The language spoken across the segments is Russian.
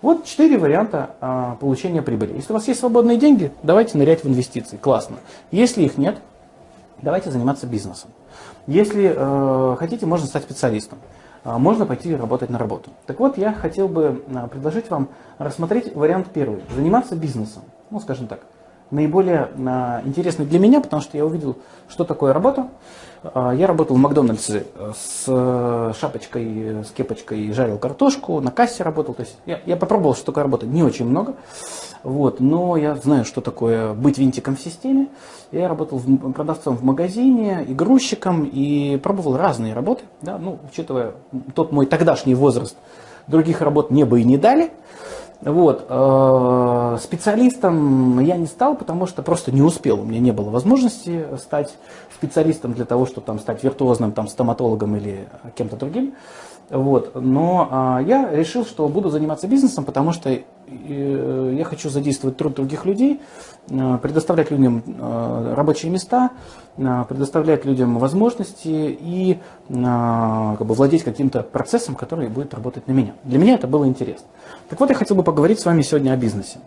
Вот четыре варианта а, получения прибыли. Если у вас есть свободные деньги, давайте нырять в инвестиции. Классно. Если их нет, давайте заниматься бизнесом. Если э, хотите, можно стать специалистом. А, можно пойти работать на работу. Так вот, я хотел бы а, предложить вам рассмотреть вариант первый. Заниматься бизнесом. Ну, скажем так наиболее а, интересный для меня, потому что я увидел, что такое работа. А, я работал в Макдональдсе э, с э, шапочкой, с кепочкой, жарил картошку, на кассе работал. То есть я, я попробовал, что такое работа, не очень много. Вот, но я знаю, что такое быть винтиком в системе. Я работал в, продавцом в магазине, и и пробовал разные работы. Да, ну, учитывая тот мой тогдашний возраст, других работ мне бы и не дали. Вот. Э, специалистом я не стал, потому что просто не успел. У меня не было возможности стать специалистом для того, чтобы там, стать виртуозным там, стоматологом или кем-то другим. Вот. Но а, я решил, что буду заниматься бизнесом, потому что э, я хочу задействовать труд других людей, э, предоставлять людям э, рабочие места, э, предоставлять людям возможности и э, как бы, владеть каким-то процессом, который будет работать на меня. Для меня это было интересно. Так вот, я хотел бы поговорить с вами сегодня о бизнесе.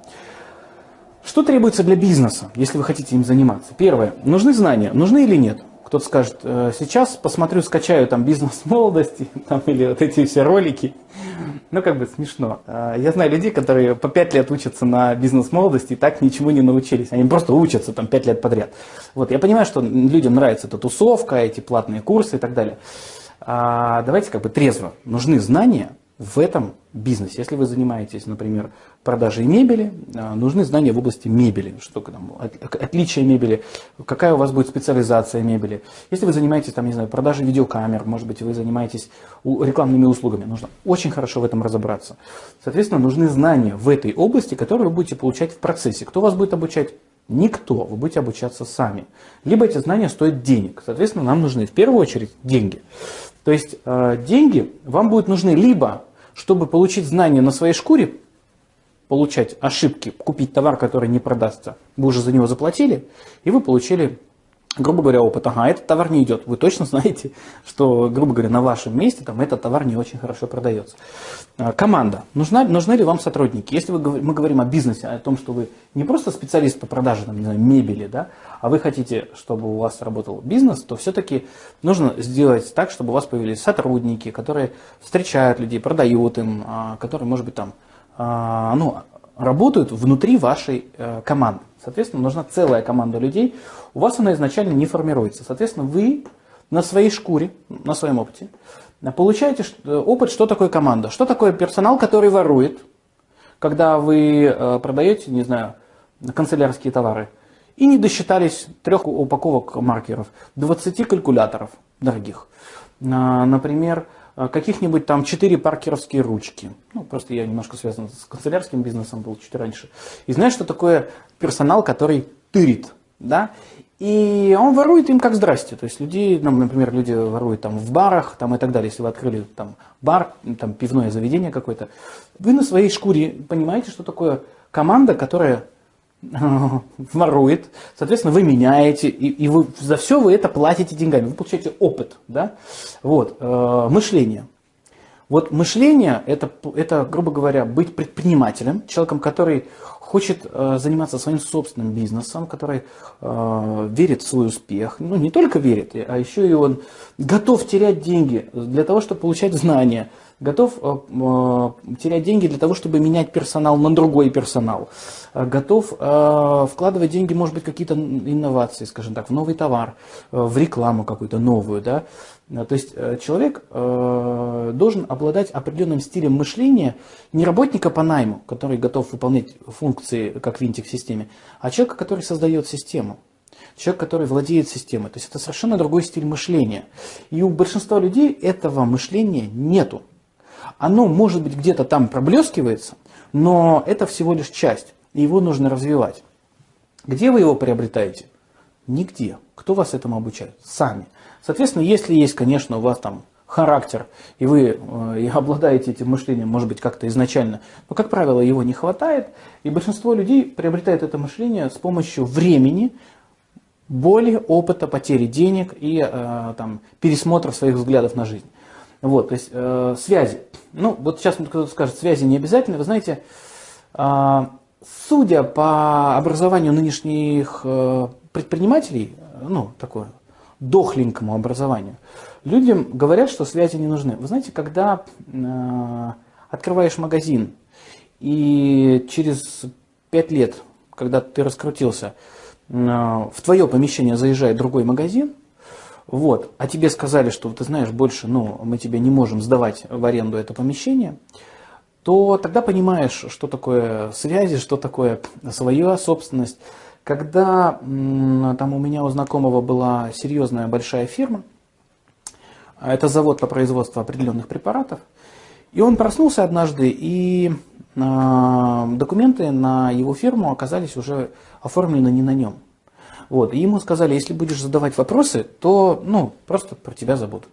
Что требуется для бизнеса, если вы хотите им заниматься? Первое. Нужны знания. Нужны или нет? Кто-то скажет, «Э, сейчас посмотрю, скачаю там бизнес молодости там, или вот эти все ролики. Ну, как бы смешно. Э, я знаю людей, которые по 5 лет учатся на бизнес молодости и так ничего не научились. Они просто учатся там 5 лет подряд. Вот, я понимаю, что людям нравится эта тусовка, эти платные курсы и так далее. А давайте как бы трезво. Нужны знания, в этом бизнесе. Если вы занимаетесь, например, продажей мебели, а, нужны знания в области мебели, что там, отличие мебели, какая у вас будет специализация мебели. Если вы занимаетесь, там, не знаю, продажей видеокамер, может быть, вы занимаетесь рекламными услугами, нужно очень хорошо в этом разобраться. Соответственно, нужны знания в этой области, которые вы будете получать в процессе. Кто вас будет обучать? Никто. Вы будете обучаться сами. Либо эти знания стоят денег. Соответственно, нам нужны в первую очередь деньги. То есть э, деньги вам будут нужны либо чтобы получить знания на своей шкуре, получать ошибки, купить товар, который не продастся, вы уже за него заплатили, и вы получили, грубо говоря, опыт. Ага, этот товар не идет. Вы точно знаете, что, грубо говоря, на вашем месте там этот товар не очень хорошо продается. А, команда. Нужна, нужны ли вам сотрудники? Если вы, мы говорим о бизнесе, о том, что вы не просто специалист по продаже там, не знаю, мебели, да, а вы хотите, чтобы у вас работал бизнес, то все-таки нужно сделать так, чтобы у вас появились сотрудники, которые встречают людей, продают им, а, которые, может быть, там, а, ну, работают внутри вашей э, команды. Соответственно, нужна целая команда людей. У вас она изначально не формируется. Соответственно, вы на своей шкуре, на своем опыте, получаете опыт, что такое команда, что такое персонал, который ворует, когда вы э, продаете, не знаю, канцелярские товары – и не досчитались трех упаковок маркеров, 20 калькуляторов дорогих. А, например, каких-нибудь там 4 паркеровские ручки. Ну, просто я немножко связан с канцелярским бизнесом, был чуть раньше. И знаешь, что такое персонал, который тырит, да? И он ворует им как здрасте. То есть люди, ну, например, люди воруют там в барах там, и так далее. Если вы открыли там бар, там пивное заведение какое-то, вы на своей шкуре понимаете, что такое команда, которая ворует, соответственно, вы меняете, и, и вы, за все вы это платите деньгами, вы получаете опыт, да, вот, э, мышление. Вот мышление это, это, грубо говоря, быть предпринимателем, человеком, который хочет э, заниматься своим собственным бизнесом, который э, верит в свой успех, ну не только верит, а еще и он готов терять деньги для того, чтобы получать знания, готов э, э, терять деньги для того, чтобы менять персонал на другой персонал, э, готов вкладывать деньги, может быть, какие-то инновации, скажем так, в новый товар, в рекламу какую-то новую, да, то есть человек должен обладать определенным стилем мышления не работника по найму, который готов выполнять функции как винтик в системе, а человека, который создает систему. Человек, который владеет системой. То есть это совершенно другой стиль мышления. И у большинства людей этого мышления нету. Оно, может быть, где-то там проблескивается, но это всего лишь часть, и его нужно развивать. Где вы его приобретаете? Нигде. Кто вас этому обучает? Сами. Соответственно, если есть, конечно, у вас там характер, и вы э, и обладаете этим мышлением, может быть, как-то изначально, но, как правило, его не хватает, и большинство людей приобретает это мышление с помощью времени, боли, опыта, потери денег и э, там, пересмотра своих взглядов на жизнь. Вот, то есть э, связи. Ну, вот сейчас кто-то скажет, связи не обязательно. Вы знаете, э, судя по образованию нынешних э, предпринимателей, ну, такое дохленькому образованию, людям говорят, что связи не нужны. Вы знаете, когда э, открываешь магазин, и через пять лет, когда ты раскрутился, э, в твое помещение заезжает другой магазин, вот, а тебе сказали, что ты знаешь, больше ну, мы тебе не можем сдавать в аренду это помещение, то тогда понимаешь, что такое связи, что такое своя собственность. Когда там у меня у знакомого была серьезная большая фирма, это завод по производству определенных препаратов, и он проснулся однажды, и э, документы на его фирму оказались уже оформлены не на нем. Вот. И ему сказали, если будешь задавать вопросы, то ну, просто про тебя забудут.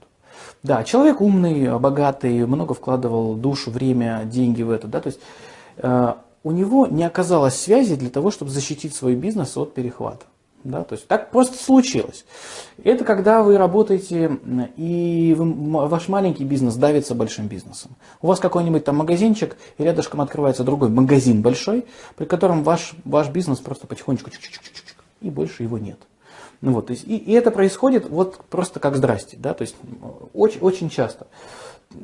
Да, человек умный, богатый, много вкладывал душу, время, деньги в это. Да? То есть э, у него не оказалось связи для того, чтобы защитить свой бизнес от перехвата. Да, то есть так просто случилось. Это когда вы работаете, и вы, ваш маленький бизнес давится большим бизнесом. У вас какой-нибудь там магазинчик, и рядышком открывается другой магазин большой, при котором ваш, ваш бизнес просто потихонечку чик -чик -чик и больше его нет. Ну вот, то есть, и, и это происходит вот просто как здрасте, да, то есть очень, очень часто.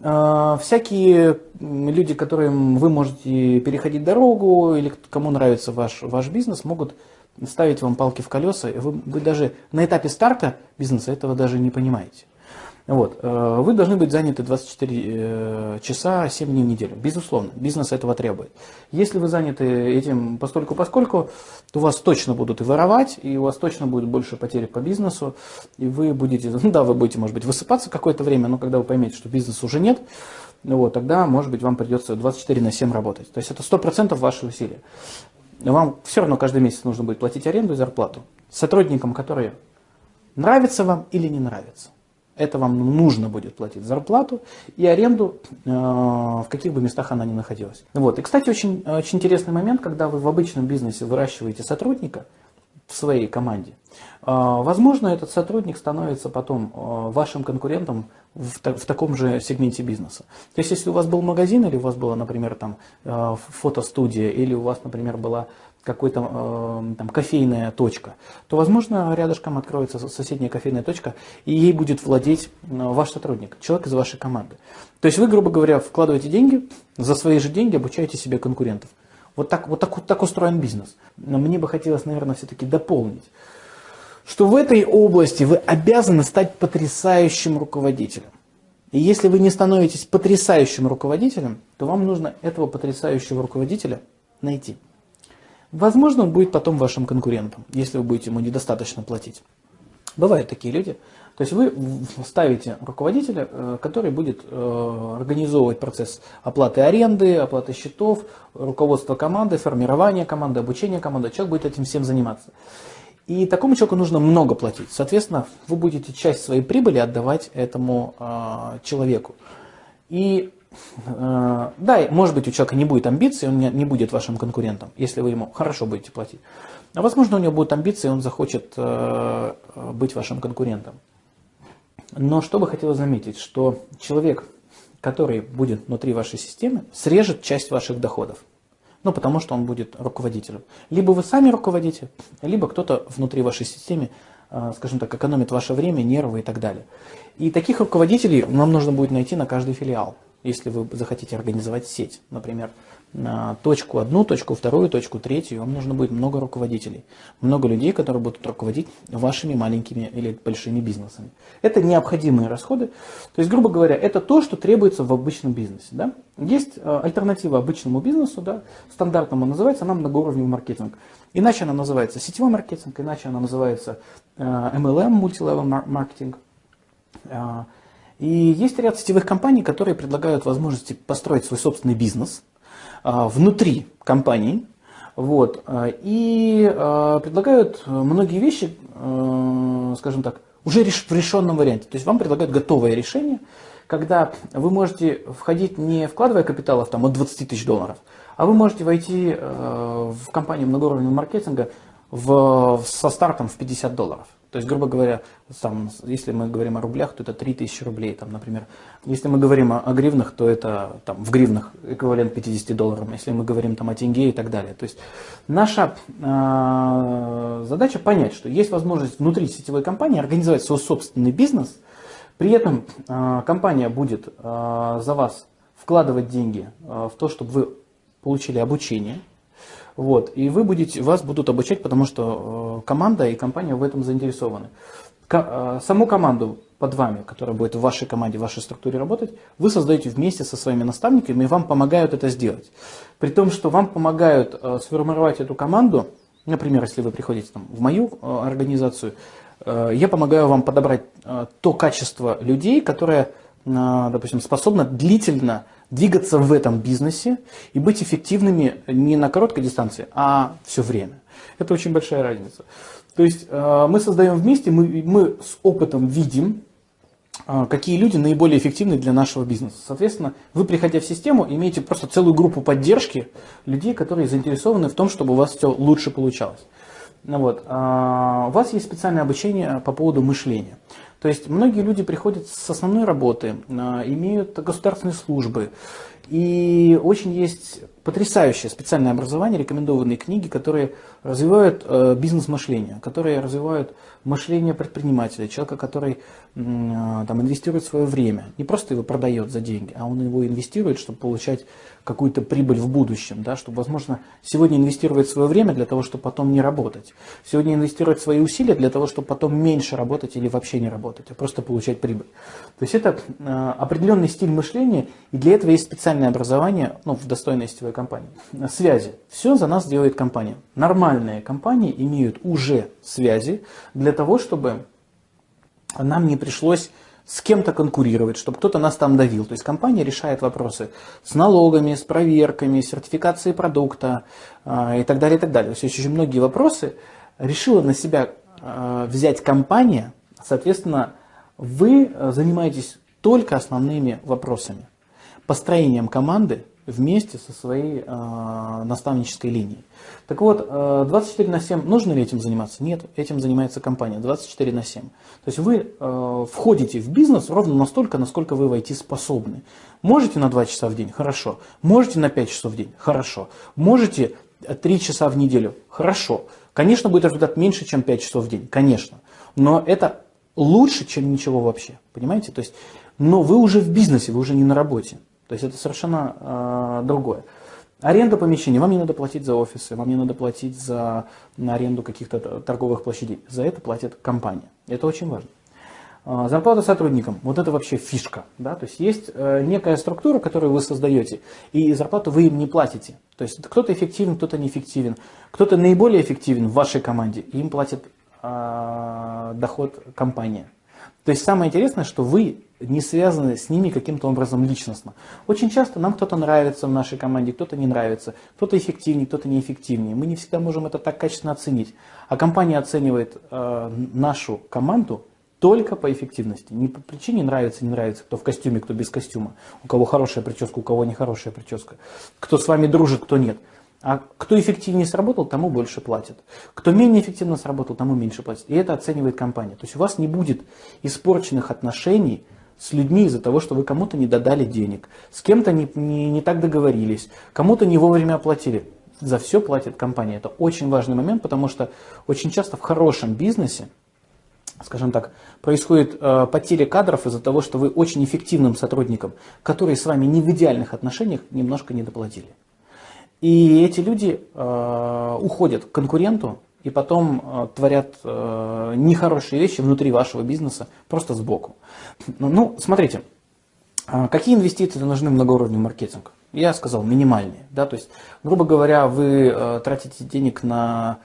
Э, всякие люди, которым вы можете переходить дорогу, или кому нравится ваш, ваш бизнес, могут ставить вам палки в колеса, вы, вы даже на этапе старта бизнеса этого даже не понимаете. Вот. Э, вы должны быть заняты 24 э, часа 7 дней в неделю. Безусловно, бизнес этого требует. Если вы заняты этим постольку поскольку, то вас точно будут и воровать, и у вас точно будет больше потерь по бизнесу, и вы будете, ну да, вы будете, может быть, высыпаться какое-то время, но когда вы поймете, что бизнеса уже нет, вот, тогда, может быть, вам придется 24 на 7 работать. То есть это 100% ваши усилия. Вам все равно каждый месяц нужно будет платить аренду и зарплату сотрудникам, которые нравятся вам или не нравятся. Это вам нужно будет платить зарплату и аренду, э, в каких бы местах она ни находилась. Вот. И, кстати, очень, очень интересный момент, когда вы в обычном бизнесе выращиваете сотрудника в своей команде, э, возможно, этот сотрудник становится потом э, вашим конкурентом в, в таком же сегменте бизнеса. То есть, если у вас был магазин, или у вас была, например, там, фотостудия, или у вас, например, была какой-то э, там кофейная точка, то, возможно, рядышком откроется соседняя кофейная точка, и ей будет владеть ваш сотрудник, человек из вашей команды. То есть вы, грубо говоря, вкладываете деньги, за свои же деньги обучаете себе конкурентов. Вот так, вот так, вот так устроен бизнес. Но мне бы хотелось, наверное, все-таки дополнить, что в этой области вы обязаны стать потрясающим руководителем. И если вы не становитесь потрясающим руководителем, то вам нужно этого потрясающего руководителя найти. Возможно, он будет потом вашим конкурентом, если вы будете ему недостаточно платить. Бывают такие люди. То есть вы ставите руководителя, э, который будет э, организовывать процесс оплаты аренды, оплаты счетов, руководство команды, формирование команды, обучение команды. Человек будет этим всем заниматься. И такому человеку нужно много платить. Соответственно, вы будете часть своей прибыли отдавать этому э, человеку. И Э, да, может быть, у человека не будет амбиций, он не будет вашим конкурентом, если вы ему хорошо будете платить. А возможно, у него будут амбиции, он захочет э, быть вашим конкурентом. Но что бы хотелось заметить, что человек, который будет внутри вашей системы, срежет часть ваших доходов. Ну, потому что он будет руководителем. Либо вы сами руководите, либо кто-то внутри вашей системы, э, скажем так, экономит ваше время, нервы и так далее. И таких руководителей нам нужно будет найти на каждый филиал если вы захотите организовать сеть, например, точку одну, точку вторую, точку третью, вам нужно будет много руководителей, много людей, которые будут руководить вашими маленькими или большими бизнесами. Это необходимые расходы, то есть, грубо говоря, это то, что требуется в обычном бизнесе. Да? Есть э, альтернатива обычному бизнесу, да, стандартному называется она многоуровневый маркетинг. Иначе она называется сетевой маркетинг, иначе она называется MLM, Multilevel Marketing. И есть ряд сетевых компаний, которые предлагают возможности построить свой собственный бизнес внутри компании. Вот, а, и а, предлагают многие вещи, скажем так, уже в решенном варианте. То есть вам предлагают готовое решение, когда вы можете входить не вкладывая капиталов там, от 20 тысяч долларов, а вы можете войти в компанию многоуровневого маркетинга в, со стартом в 50 долларов. То есть, грубо говоря, там, если мы говорим о рублях, то это 3000 рублей, там, например. Если мы говорим о, о гривнах, то это там, в гривнах эквивалент 50 долларов. Если мы говорим там, о тенге и так далее. То есть наша э, задача понять, что есть возможность внутри сетевой компании организовать свой собственный бизнес. При этом э, компания будет э, за вас вкладывать деньги э, в то, чтобы вы получили обучение – вот, и вы будете, вас будут обучать, потому что э, команда и компания в этом заинтересованы. Э, саму команду под вами, которая будет в вашей команде, в вашей структуре работать, вы создаете вместе со своими наставниками, и вам помогают это сделать. При том, что вам помогают э, сформировать эту команду, например, если вы приходите там, в мою организацию, я помогаю вам подобрать то качество людей, которое, допустим, способно длительно двигаться в этом бизнесе и быть эффективными не на короткой дистанции, а все время. Это очень большая разница. То есть э, мы создаем вместе, мы, мы с опытом видим, э, какие люди наиболее эффективны для нашего бизнеса. Соответственно, вы, приходя в систему, имеете просто целую группу поддержки людей, которые заинтересованы в том, чтобы у вас все лучше получалось. Ну вот. А, у вас есть специальное обучение по поводу мышления. То есть многие люди приходят с основной работы, а, имеют государственные службы, и очень есть потрясающее специальное образование, рекомендованные книги, которые развивают э, бизнес-мышление, которые развивают мышление предпринимателя, человека, который э, там, инвестирует свое время. Не просто его продает за деньги, а он его инвестирует, чтобы получать какую-то прибыль в будущем, да, чтобы, возможно, сегодня инвестировать свое время для того, чтобы потом не работать. Сегодня инвестировать свои усилия для того, чтобы потом меньше работать или вообще не работать, а просто получать прибыль. То есть это э, определенный стиль мышления, и для этого есть специальное образование ну, в достойной сетевой компании. Связи. Все за нас делает компания. Нормальные компании имеют уже связи для того, чтобы нам не пришлось с кем-то конкурировать, чтобы кто-то нас там давил. То есть компания решает вопросы с налогами, с проверками, сертификацией продукта э, и так далее, и так далее. То есть очень многие вопросы решила на себя э, взять компания, соответственно, вы занимаетесь только основными вопросами. Построением команды, вместе со своей э, наставнической линией. Так вот, э, 24 на 7, нужно ли этим заниматься? Нет, этим занимается компания 24 на 7. То есть вы э, входите в бизнес ровно настолько, насколько вы войти способны. Можете на 2 часа в день? Хорошо. Можете на 5 часов в день? Хорошо. Можете 3 часа в неделю? Хорошо. Конечно, будет результат меньше, чем 5 часов в день, конечно. Но это лучше, чем ничего вообще. Понимаете? То есть, но вы уже в бизнесе, вы уже не на работе. То есть это совершенно э, другое. Аренда помещений. Вам не надо платить за офисы, вам не надо платить за аренду каких-то торговых площадей. За это платит компания. Это очень важно. А, зарплата сотрудникам. Вот это вообще фишка. Да? То есть есть э, некая структура, которую вы создаете, и зарплату вы им не платите. То есть кто-то эффективен, кто-то неэффективен. Кто-то наиболее эффективен в вашей команде, им платит э, доход компания. То есть самое интересное, что вы не связаны с ними каким-то образом личностно. Очень часто нам кто-то нравится в нашей команде, кто-то не нравится, кто-то эффективнее, кто-то неэффективнее. Мы не всегда можем это так качественно оценить. А компания оценивает э, нашу команду только по эффективности. Не по причине нравится, не нравится, кто в костюме, кто без костюма, у кого хорошая прическа, у кого нехорошая прическа, кто с вами дружит, кто нет. А кто эффективнее сработал, тому больше платят. Кто менее эффективно сработал, тому меньше платят. И это оценивает компания. То есть у вас не будет испорченных отношений с людьми из-за того, что вы кому-то не додали денег, с кем-то не, не, не так договорились, кому-то не вовремя оплатили. За все платит компания. Это очень важный момент, потому что очень часто в хорошем бизнесе, скажем так, происходит э, потеря кадров из-за того, что вы очень эффективным сотрудникам, которые с вами не в идеальных отношениях, немножко не доплатили. И эти люди э, уходят к конкуренту и потом э, творят э, нехорошие вещи внутри вашего бизнеса, просто сбоку. Ну, ну смотрите, э, какие инвестиции нужны в многоуровневый маркетинг? Я сказал, минимальные. Да? То есть, грубо говоря, вы э, тратите денег на,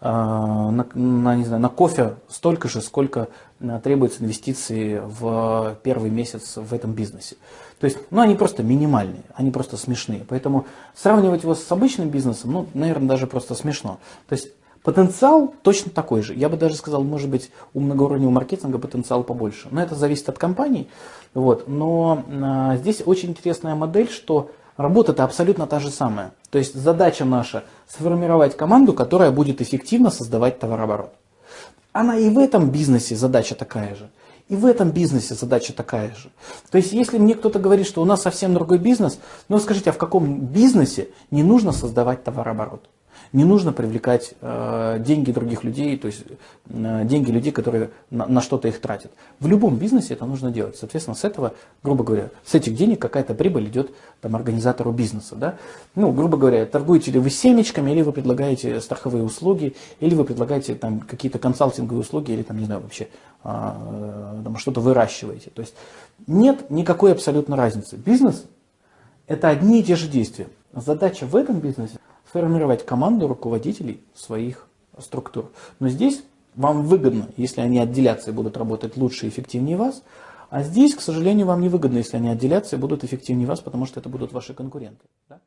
на, на, не знаю, на кофе столько же, сколько э, требуется инвестиций в первый месяц в этом бизнесе. То есть, ну, они просто минимальные, они просто смешные. Поэтому сравнивать его с обычным бизнесом, ну, наверное, даже просто смешно. То есть, потенциал точно такой же. Я бы даже сказал, может быть, у многоуровневого маркетинга потенциал побольше. Но это зависит от компаний. Вот. Но а, здесь очень интересная модель, что работа-то абсолютно та же самая. То есть, задача наша сформировать команду, которая будет эффективно создавать товарооборот. она и в этом бизнесе задача такая же. И в этом бизнесе задача такая же. То есть, если мне кто-то говорит, что у нас совсем другой бизнес, ну скажите, а в каком бизнесе не нужно создавать товарооборот? Не нужно привлекать э, деньги других людей, то есть э, деньги людей, которые на, на что-то их тратят. В любом бизнесе это нужно делать. Соответственно, с этого, грубо говоря, с этих денег какая-то прибыль идет там, организатору бизнеса. Да? Ну, грубо говоря, торгуете ли вы семечками, или вы предлагаете страховые услуги, или вы предлагаете там, какие-то консалтинговые услуги, или там, не знаю, вообще э, там, что-то выращиваете. То есть нет никакой абсолютно разницы. Бизнес – это одни и те же действия. Задача в этом бизнесе сформировать команду руководителей своих структур. Но здесь вам выгодно, если они отделятся и будут работать лучше и эффективнее вас, а здесь, к сожалению, вам не выгодно, если они отделятся и будут эффективнее вас, потому что это будут ваши конкуренты. Да?